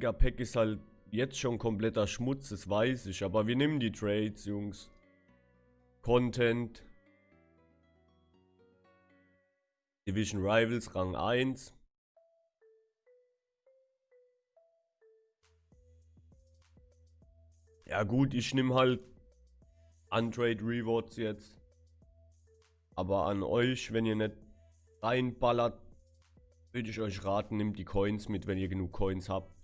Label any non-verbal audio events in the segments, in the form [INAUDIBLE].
Mega-Pack ist halt jetzt schon kompletter Schmutz, das weiß ich. Aber wir nehmen die Trades, Jungs. Content. Division Rivals, Rang 1. Ja gut, ich nehme halt Untrade Rewards jetzt. Aber an euch, wenn ihr nicht reinballert, würde ich euch raten, nehmt die Coins mit, wenn ihr genug Coins habt.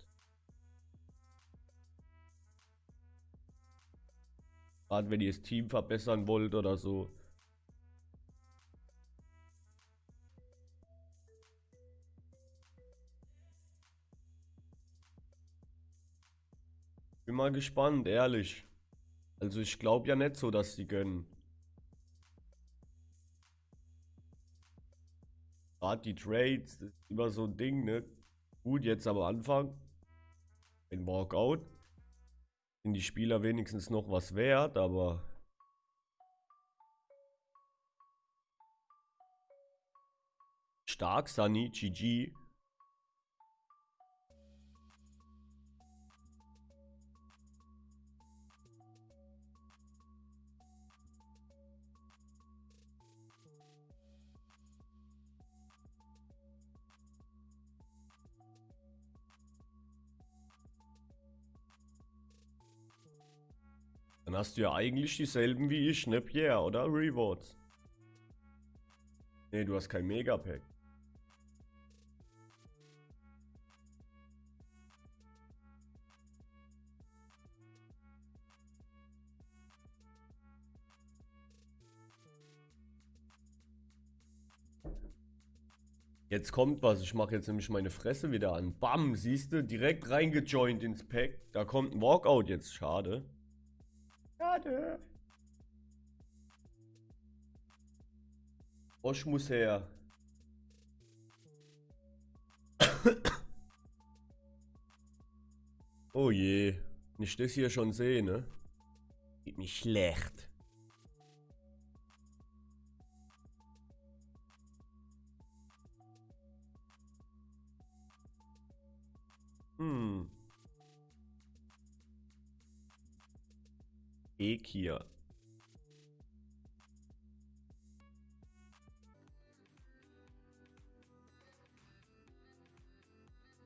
Gerade wenn ihr das Team verbessern wollt oder so. Bin mal gespannt, ehrlich. Also ich glaube ja nicht so, dass sie gönnen. Gerade die Trades, das ist immer so ein Ding, ne? Gut, jetzt am Anfang. Ein Walkout. Sind die Spieler wenigstens noch was wert, aber... Stark, Sunny, GG. Dann hast du ja eigentlich dieselben wie ich, ne Pierre, oder? Rewards. Ne, du hast kein Megapack. Jetzt kommt was. Ich mache jetzt nämlich meine Fresse wieder an. Bam, siehst du, direkt reingejoint ins Pack. Da kommt ein Walkout jetzt. Schade. Schade. Bosch muss her. [COUGHS] oh je. Nicht das hier schon sehe, ne? Geht nicht schlecht. Ekia.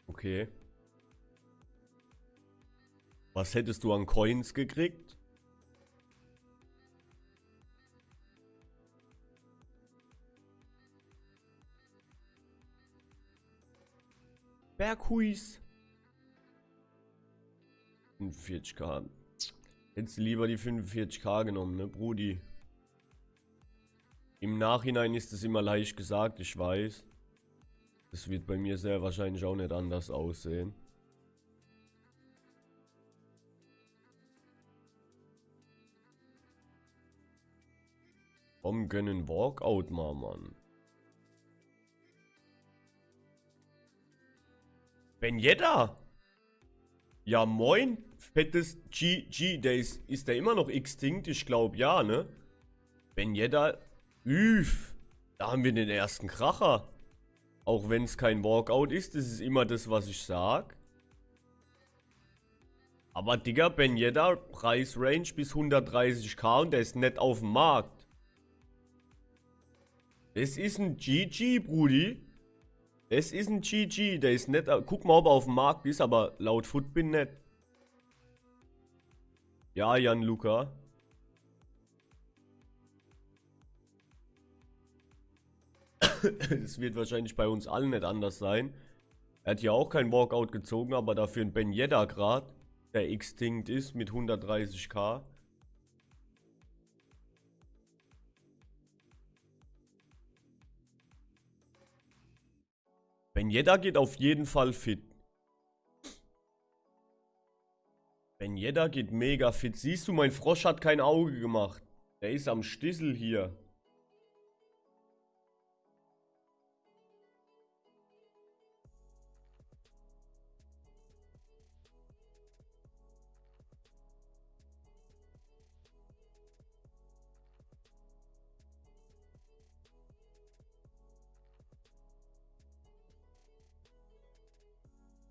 Okay. Was hättest du an Coins gekriegt? Berghuis. 45k. Hättest du lieber die 45k genommen, ne, Brudi? Im Nachhinein ist es immer leicht gesagt, ich weiß. Das wird bei mir sehr wahrscheinlich auch nicht anders aussehen. Komm, gönnen Walkout mal, Mann. Ben Yedda! Ja, moin. Fettes GG. Der ist, ist der immer noch extinct? Ich glaube, ja, ne? Ben Yedda. Üff. Da haben wir den ersten Kracher. Auch wenn es kein Walkout ist. Das ist immer das, was ich sag. Aber Digga, Ben Yedda, Preisrange bis 130k und der ist nicht auf dem Markt. Das ist ein GG, Brudi. Es ist ein GG, der ist nett. Guck mal, ob er auf dem Markt ist, aber laut Foot bin nett. Ja, Jan Luca. Es wird wahrscheinlich bei uns allen nicht anders sein. Er hat ja auch kein Walkout gezogen, aber dafür ein Ben Yedda gerade, der extinct ist mit 130k. Yedda geht auf jeden Fall fit. Ben geht mega fit. Siehst du, mein Frosch hat kein Auge gemacht. Der ist am Stissel hier.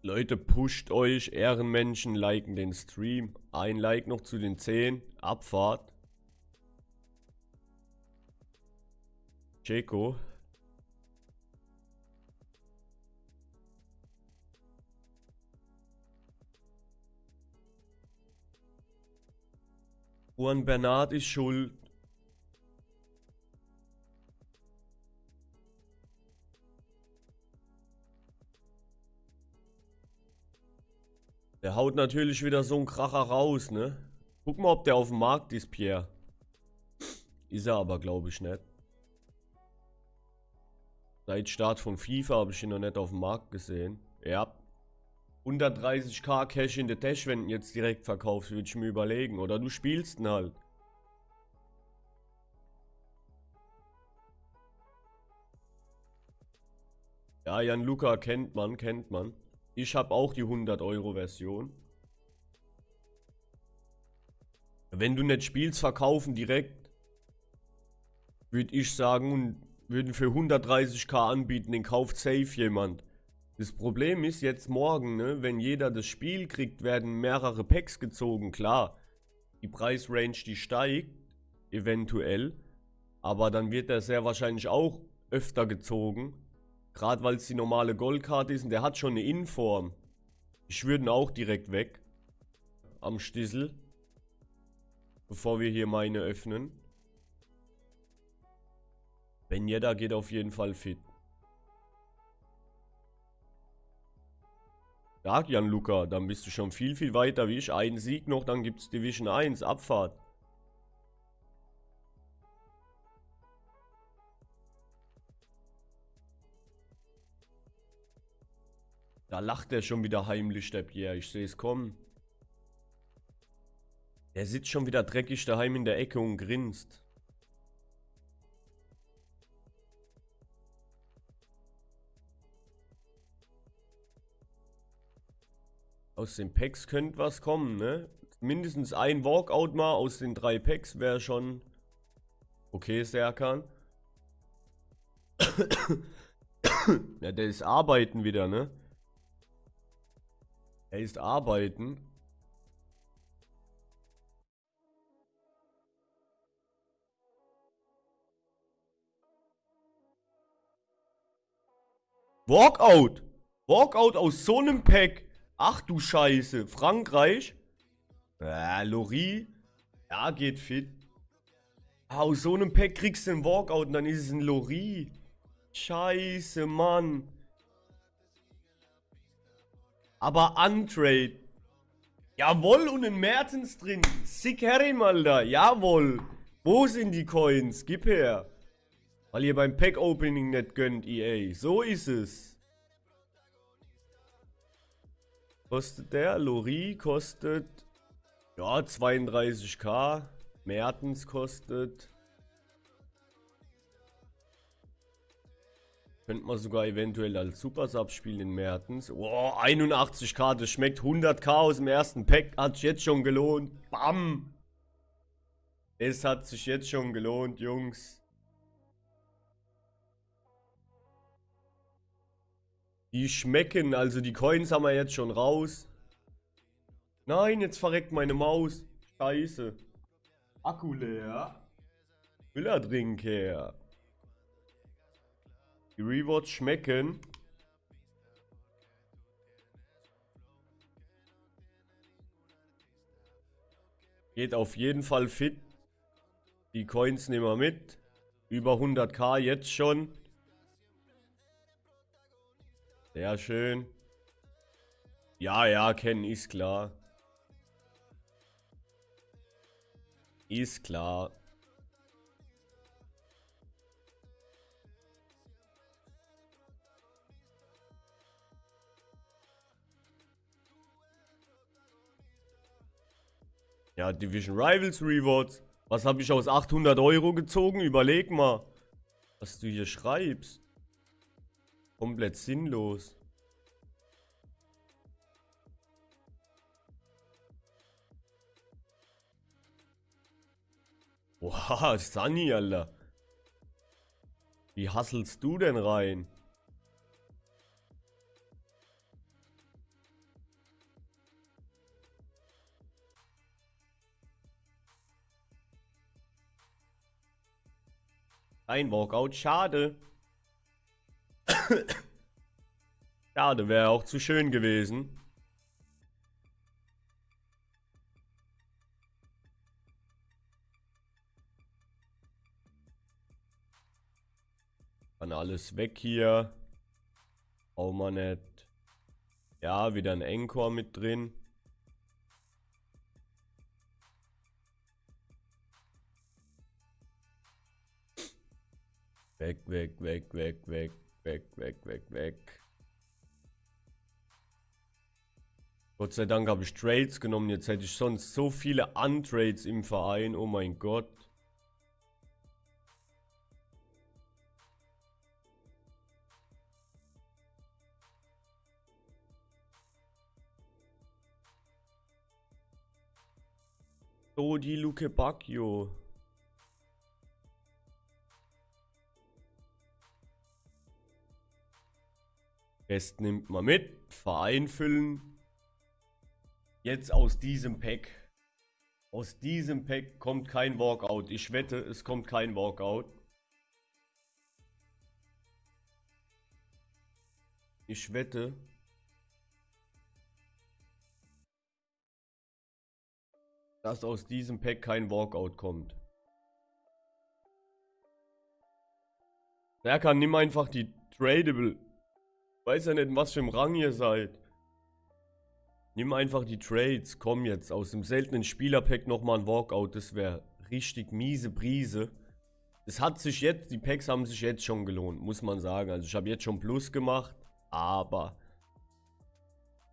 Leute, pusht euch, Ehrenmenschen, liken den Stream. Ein Like noch zu den 10. Abfahrt. Checo. Juan Bernard ist schuld. Der haut natürlich wieder so einen Kracher raus, ne? Guck mal, ob der auf dem Markt ist, Pierre. Ist er aber, glaube ich, nicht. Seit Start von FIFA habe ich ihn noch nicht auf dem Markt gesehen. Ja. 130k Cash in der Tasche, wenn du jetzt direkt verkaufst, würde ich mir überlegen. Oder du spielst ihn halt. Ja, Jan Luca kennt man, kennt man. Ich habe auch die 100 Euro Version. Wenn du nicht spielst, verkaufen direkt. Würde ich sagen, und würden für 130k anbieten, den kauft safe jemand. Das Problem ist jetzt morgen, ne, wenn jeder das Spiel kriegt, werden mehrere Packs gezogen, klar. Die Preisrange, die steigt, eventuell. Aber dann wird er sehr wahrscheinlich auch öfter gezogen. Gerade weil es die normale Goldkarte ist und der hat schon eine Inform. Ich würde ihn auch direkt weg. Am Stissel. Bevor wir hier meine öffnen. Ben Yedda geht auf jeden Fall fit. Stark, Jan Luca. Dann bist du schon viel, viel weiter wie ich. Ein Sieg noch, dann gibt es Division 1. Abfahrt. Lacht er schon wieder heimlich, der Pierre. Ich sehe es kommen. Er sitzt schon wieder dreckig daheim in der Ecke und grinst. Aus den Packs könnte was kommen, ne? Mindestens ein Walkout mal aus den drei Packs wäre schon okay, Serkan. [COUGHS] ja, der ist arbeiten wieder, ne? Er ist arbeiten. Walkout. Walkout aus so einem Pack. Ach du Scheiße. Frankreich. Äh, Lori. Ja, geht fit. Aus so einem Pack kriegst du einen Walkout und dann ist es ein Lori. Scheiße, Mann. Aber Untrade. Jawohl, und ein Mertens drin. Sick Herrim, Alter. Jawohl. Wo sind die Coins? Gib her. Weil ihr beim Pack-Opening nicht gönnt, EA. So ist es. Kostet der? Lori kostet... Ja, 32k. Mertens kostet... Könnte man sogar eventuell als Supersub spielen in Mertens. Oh, 81k, das schmeckt 100k aus dem ersten Pack. Hat sich jetzt schon gelohnt. Bam! Es hat sich jetzt schon gelohnt, Jungs. Die schmecken, also die Coins haben wir jetzt schon raus. Nein, jetzt verreckt meine Maus. Scheiße. Akku leer. Müllerdrink her. Die Rewards schmecken. Geht auf jeden Fall fit. Die Coins nehmen wir mit. Über 100k jetzt schon. Sehr schön. Ja, ja, kennen ist klar. Ist klar. Ja, Division Rivals Rewards. Was habe ich aus 800 Euro gezogen? Überleg mal, was du hier schreibst. Komplett sinnlos. Boah, [LAUGHS] Sunny, Alter. Wie hasselst du denn rein? Ein Walkout, schade. [COUGHS] schade, wäre auch zu schön gewesen. Dann alles weg hier. Auch mal nicht. Ja, wieder ein Encore mit drin. Weg, weg, weg, weg, weg, weg, weg, weg, weg. Gott sei Dank habe ich Trades genommen. Jetzt hätte ich sonst so viele Untrades im Verein. Oh mein Gott. Dodi Luke Bacchio. Rest nimmt man mit. Verein füllen. Jetzt aus diesem Pack. Aus diesem Pack kommt kein Walkout. Ich wette, es kommt kein Walkout. Ich wette, dass aus diesem Pack kein Walkout kommt. Wer kann nimm einfach die Tradable. Weiß ja nicht, was für ein Rang ihr seid. Nimm einfach die Trades. Komm jetzt. Aus dem seltenen Spielerpack nochmal ein Walkout. Das wäre richtig miese Brise. Es hat sich jetzt, die Packs haben sich jetzt schon gelohnt, muss man sagen. Also ich habe jetzt schon Plus gemacht. Aber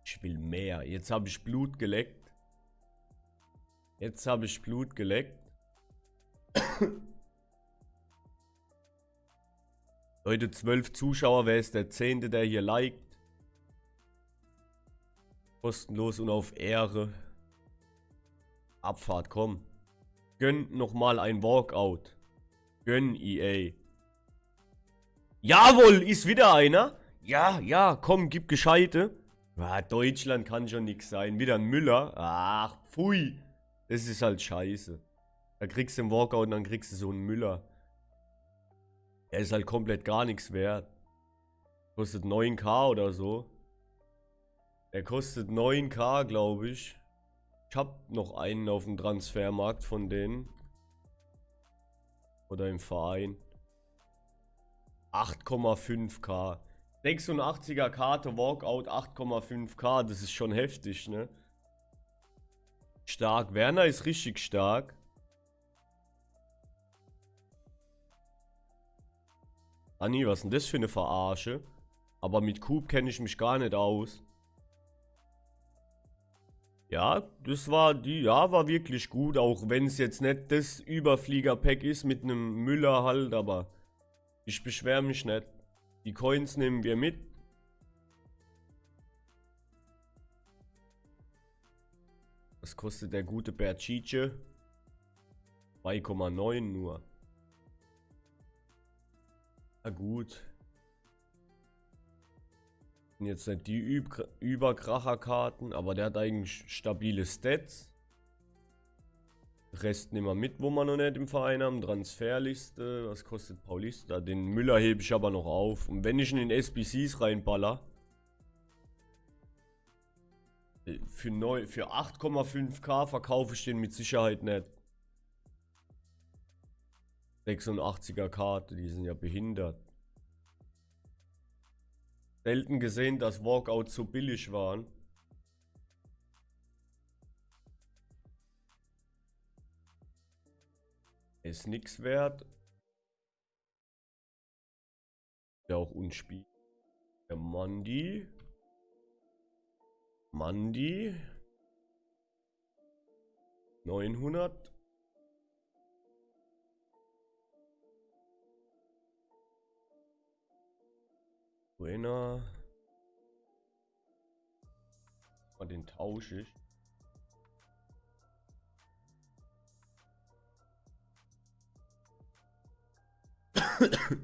ich will mehr. Jetzt habe ich Blut geleckt. Jetzt habe ich Blut geleckt. Leute, 12 Zuschauer. Wer ist der Zehnte, der hier liked? Kostenlos und auf Ehre. Abfahrt, komm. Gönn nochmal ein Walkout. Gönn EA. Jawohl, ist wieder einer. Ja, ja, komm, gib Gescheite. Ja, Deutschland kann schon nix sein. Wieder ein Müller. Ach, pfui. Das ist halt scheiße. Da kriegst du einen Walkout und dann kriegst du so einen Müller. Er ist halt komplett gar nichts wert. Kostet 9k oder so. Er kostet 9k, glaube ich. Ich habe noch einen auf dem Transfermarkt von denen. Oder im Verein. 8,5k. 86er Karte, Walkout 8,5k. Das ist schon heftig, ne? Stark. Werner ist richtig stark. Anni, was ist denn das für eine Verarsche? Aber mit Coop kenne ich mich gar nicht aus. Ja, das war die, ja, war wirklich gut, auch wenn es jetzt nicht das Überflieger-Pack ist mit einem Müller halt, aber ich beschwere mich nicht. Die Coins nehmen wir mit. Was kostet der gute Berchice? 2,9 nur. Gut. Jetzt nicht die Üb Überkracherkarten, aber der hat eigentlich stabile Stats. Rest nehmen wir mit, wo wir noch nicht im Verein haben. Transferliste, was kostet Paulista? Den Müller hebe ich aber noch auf. Und wenn ich ihn in SBCs reinballer, für, für 8,5k verkaufe ich den mit Sicherheit nicht. 86er Karte, die sind ja behindert. Selten gesehen, dass Walkouts so billig waren. Ist nichts wert. Ja auch unspiel. Der Mandi. Mandi. 900. Buena. Und den tausche ich. [COUGHS]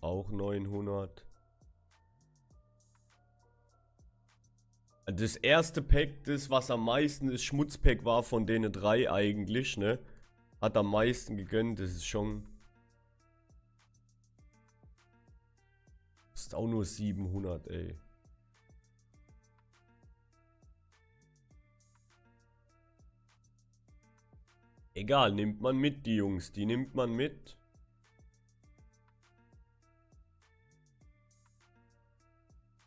Auch 900. Das erste Pack, das was am meisten das Schmutzpack war von denen drei eigentlich, ne? hat am meisten gegönnt. Das ist schon... Ist auch nur 700, ey. Egal, nimmt man mit, die Jungs. Die nimmt man mit.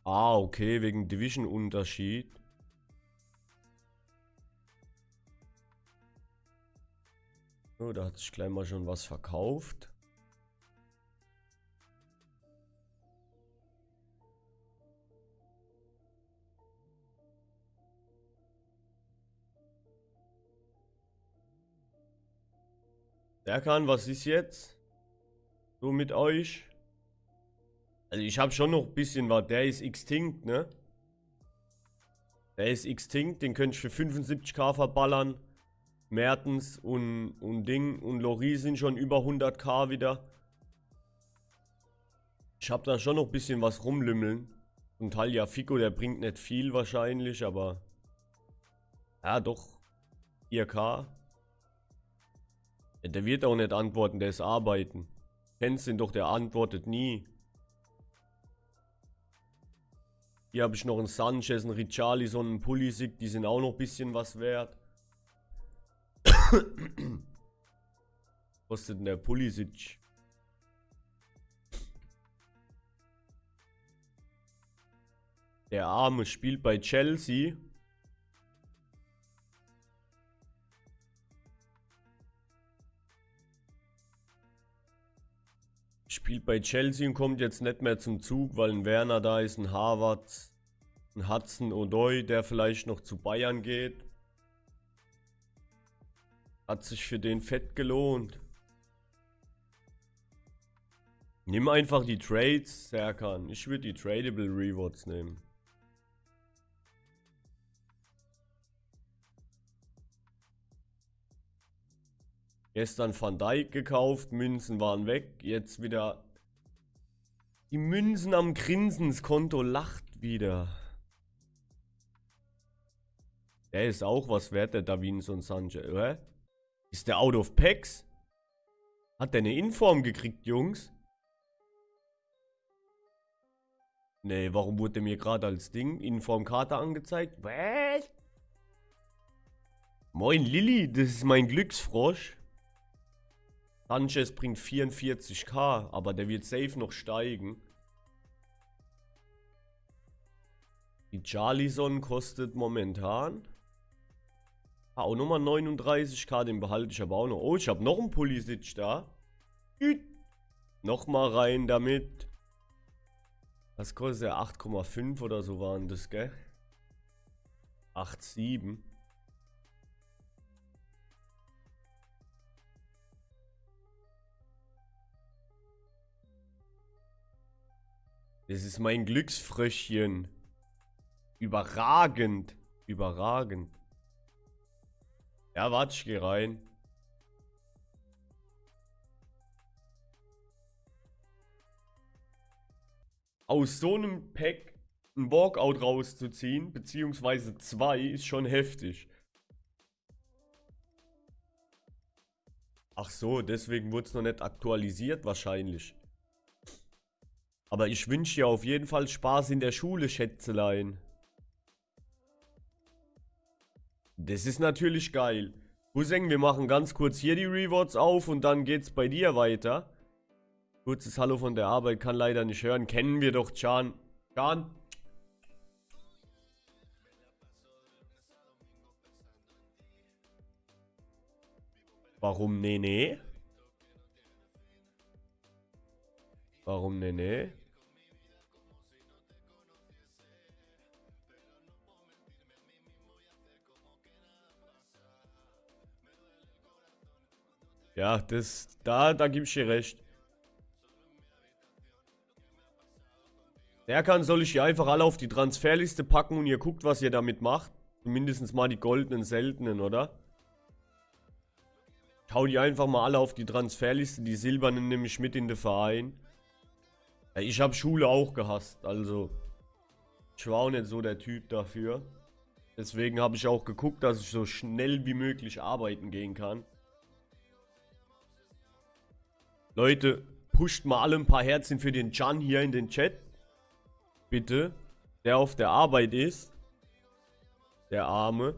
Ah, okay, wegen Division-Unterschied. So, da hat sich gleich mal schon was verkauft. Erkan, was ist jetzt? So mit euch? Also ich habe schon noch ein bisschen was. Der ist extinct, ne? Der ist extinct, den könnte ich für 75k verballern. Mertens und, und Ding und Lori sind schon über 100k wieder. Ich habe da schon noch ein bisschen was rumlümmeln. Und Talia Fico, der bringt nicht viel wahrscheinlich, aber... Ja, doch. 4k. Der wird auch nicht antworten, der ist arbeiten. Kennst ihn doch, der antwortet nie. Hier habe ich noch einen Sanchez, einen Richarlison, einen Pulisic, die sind auch noch ein bisschen was wert. Kostet denn der Pulisic? Der Arme spielt bei Chelsea. Spielt bei Chelsea und kommt jetzt nicht mehr zum Zug, weil ein Werner da ist, ein Harvard, ein Hudson Odoi, der vielleicht noch zu Bayern geht. Hat sich für den fett gelohnt. Nimm einfach die Trades, Serkan. Ich würde die Tradable Rewards nehmen. Gestern Van Dijk gekauft, Münzen waren weg, jetzt wieder die Münzen am Grinsen, das Konto lacht wieder. Der ist auch was wert, der Davinson Sanchez, oder? Ist der out of packs? Hat der eine Inform gekriegt, Jungs? Nee, warum wurde mir gerade als Ding Informkarte angezeigt? Was? Moin Lilly, das ist mein Glücksfrosch. Sanchez bringt 44k, aber der wird safe noch steigen. Die Charlison kostet momentan auch nochmal 39k, den behalte ich aber auch noch. Oh, ich habe noch einen Pulisic da. Nochmal rein damit. Was kostet der? 8,5 oder so waren das, gell? 8,7. Das ist mein Glücksfröschchen. Überragend. Überragend. Ja, warte, ich geh rein. Aus so einem Pack ein Walkout rauszuziehen, beziehungsweise zwei, ist schon heftig. Ach so, deswegen wurde es noch nicht aktualisiert wahrscheinlich. Aber ich wünsche dir auf jeden Fall Spaß in der Schule, Schätzelein. Das ist natürlich geil. Cousin, wir machen ganz kurz hier die Rewards auf und dann geht's bei dir weiter. Kurzes Hallo von der Arbeit, kann leider nicht hören. Kennen wir doch, Chan. Chan. Warum nee, nee? Warum nee, nee? Ja, das, da, da gebe ich dir recht. Der kann, soll ich hier einfach alle auf die Transferliste packen und ihr guckt, was ihr damit macht. Mindestens mal die goldenen, seltenen, oder? Ich hau die einfach mal alle auf die Transferliste. Die silbernen nehme ich mit in den Verein. Ich habe Schule auch gehasst, also. Ich war auch nicht so der Typ dafür. Deswegen habe ich auch geguckt, dass ich so schnell wie möglich arbeiten gehen kann. Leute, pusht mal alle ein paar Herzen für den Can hier in den Chat. Bitte. Der auf der Arbeit ist. Der Arme.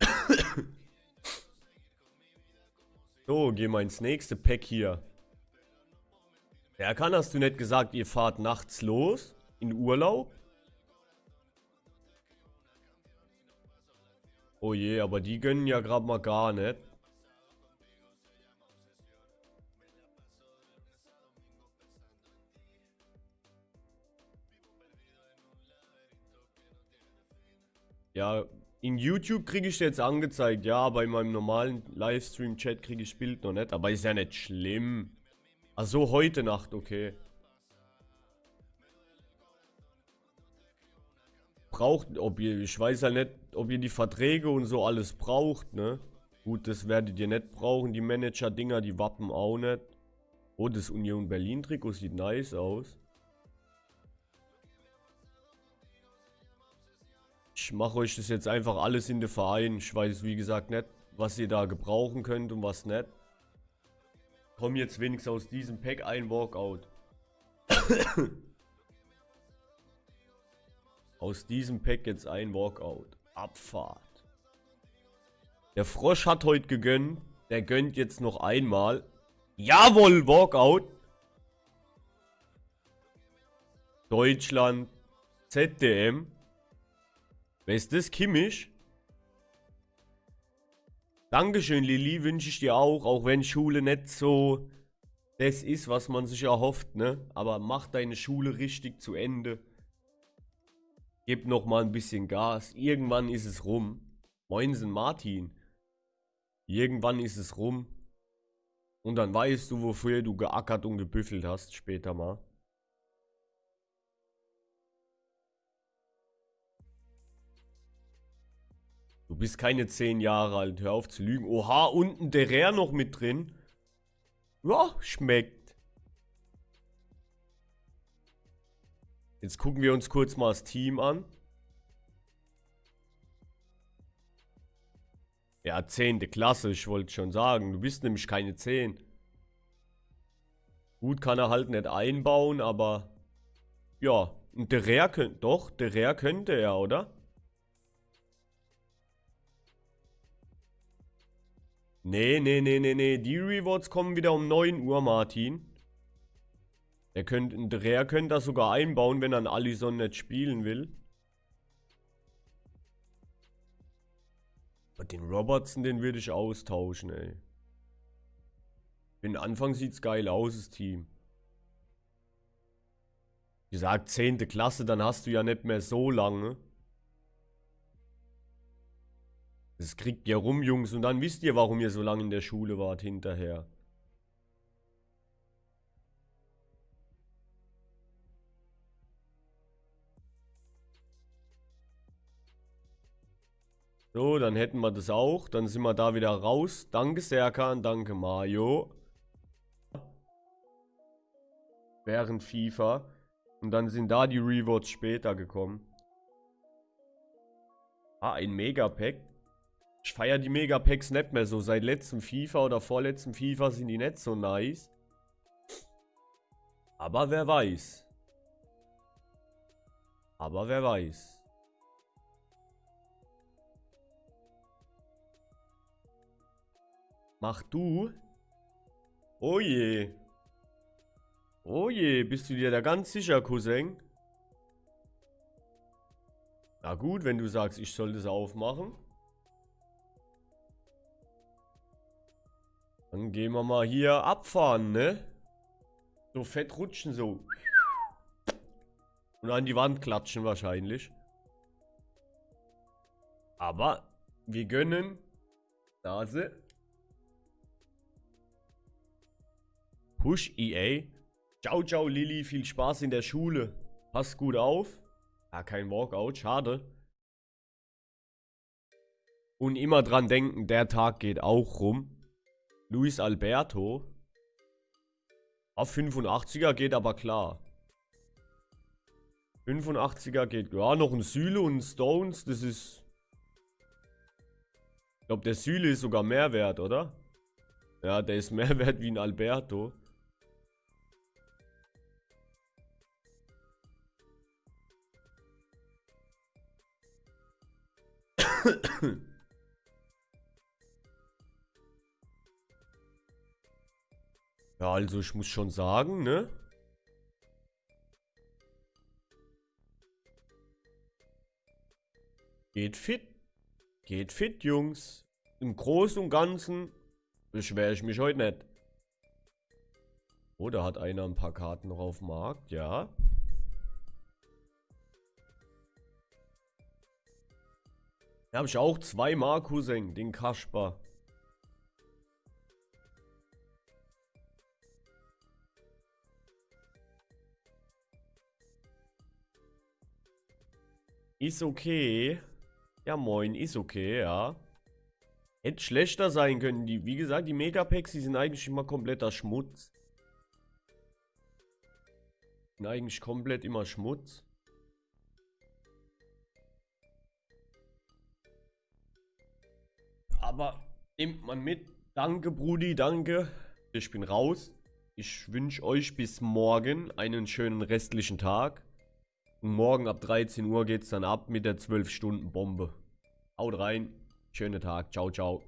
[COUGHS] So, gehen wir ins nächste Pack hier. Wer kann, hast du nicht gesagt, ihr fahrt nachts los? In Urlaub? Oh je, aber die gönnen ja gerade mal gar nicht. Ja, in YouTube kriege ich jetzt angezeigt, ja, aber in meinem normalen Livestream-Chat kriege ich Bild noch nicht. Aber ist ja nicht schlimm. Achso, heute Nacht, okay. Braucht, ob ihr, ich weiß ja nicht, ob ihr die Verträge und so alles braucht, ne? Gut, das werdet ihr nicht brauchen, die Manager-Dinger, die Wappen auch nicht. Oh, das Union Berlin-Trikot sieht nice aus. Ich mache euch das jetzt einfach alles in den Verein. Ich weiß, wie gesagt, nicht, was ihr da gebrauchen könnt und was nicht. Komm jetzt wenigstens aus diesem Pack ein Walkout. aus diesem Pack jetzt ein Walkout. Abfahrt. Der Frosch hat heute gegönnt. Der gönnt jetzt noch einmal. Jawohl, Walkout. Deutschland. ZDM. Wer ist das? Kimmich? Dankeschön, Lilly. Wünsche ich dir auch. Auch wenn Schule nicht so das ist, was man sich erhofft, ne? Aber mach deine Schule richtig zu Ende. Gib noch mal ein bisschen Gas. Irgendwann ist es rum. Moinsen, Martin. Irgendwann ist es rum. Und dann weißt du, wofür du geackert und gebüffelt hast später mal. Du bist keine 10 Jahre alt, hör auf zu lügen. Oha, unten der Rare noch mit drin. Ja, schmeckt. Jetzt gucken wir uns kurz mal das Team an. Ja, 10. Klasse, ich wollte schon sagen. Du bist nämlich keine 10. Gut kann er halt nicht einbauen, aber... Ja, und der Rare könnte... Doch, der Rare könnte er, oder? Nee, nee, nee, nee, nee. Die Rewards kommen wieder um 9 Uhr, Martin. Er der Rare könnte das sogar einbauen, wenn er einen Allison nicht spielen will. Aber den Robertson, den würde ich austauschen, ey. Für den Anfang sieht's geil aus, das Team. Wie gesagt, 10. Klasse, dann hast du ja nicht mehr so lange. Das kriegt ihr rum, Jungs. Und dann wisst ihr, warum ihr so lange in der Schule wart hinterher. So, dann hätten wir das auch. Dann sind wir da wieder raus. Danke Serkan, danke Mario. Während FIFA. Und dann sind da die Rewards später gekommen. Ah, ein Megapack. Ich feiere die Megapacks nicht mehr so. Seit letztem FIFA oder vorletztem FIFA sind die nicht so nice. Aber wer weiß. Aber wer weiß. Mach du. Oh je. Oh je, bist du dir da ganz sicher, Cousin? Na gut, wenn du sagst, ich soll das aufmachen. Dann gehen wir mal hier abfahren, ne? So fett rutschen, so. Und an die Wand klatschen wahrscheinlich. Aber wir gönnen Nase. Push EA. Ciao, ciao, Lilly. Viel Spaß in der Schule. Pass gut auf. Ja, kein Walkout. Schade. Und immer dran denken, der Tag geht auch rum. Luis Alberto. Auf 85er geht aber klar. 85er geht. Ja, noch ein Süle und ein Stones, das ist... Ich glaube, der Süle ist sogar mehr wert, oder? Ja, der ist mehr [LAUGHS] wert wie ein Alberto. [COUGHS] Ja, also ich muss schon sagen, ne? Geht fit. Geht fit, Jungs. Im Großen und Ganzen beschwere ich mich heute nicht. Oh, da hat einer ein paar Karten noch auf dem Markt, ja. Da habe ich auch zwei Cousin, den Kasper. Ist okay. Ja, moin, ist okay, ja. Hätte schlechter sein können. Die, wie gesagt, die Megapacks, die sind eigentlich immer kompletter Schmutz. Sind eigentlich komplett immer Schmutz. Aber nimmt man mit. Danke, Brudi, danke. Ich bin raus. Ich wünsche euch bis morgen einen schönen restlichen Tag. Morgen ab 13 Uhr geht es dann ab mit der 12-Stunden-Bombe. Haut rein. Schönen Tag. Ciao, ciao.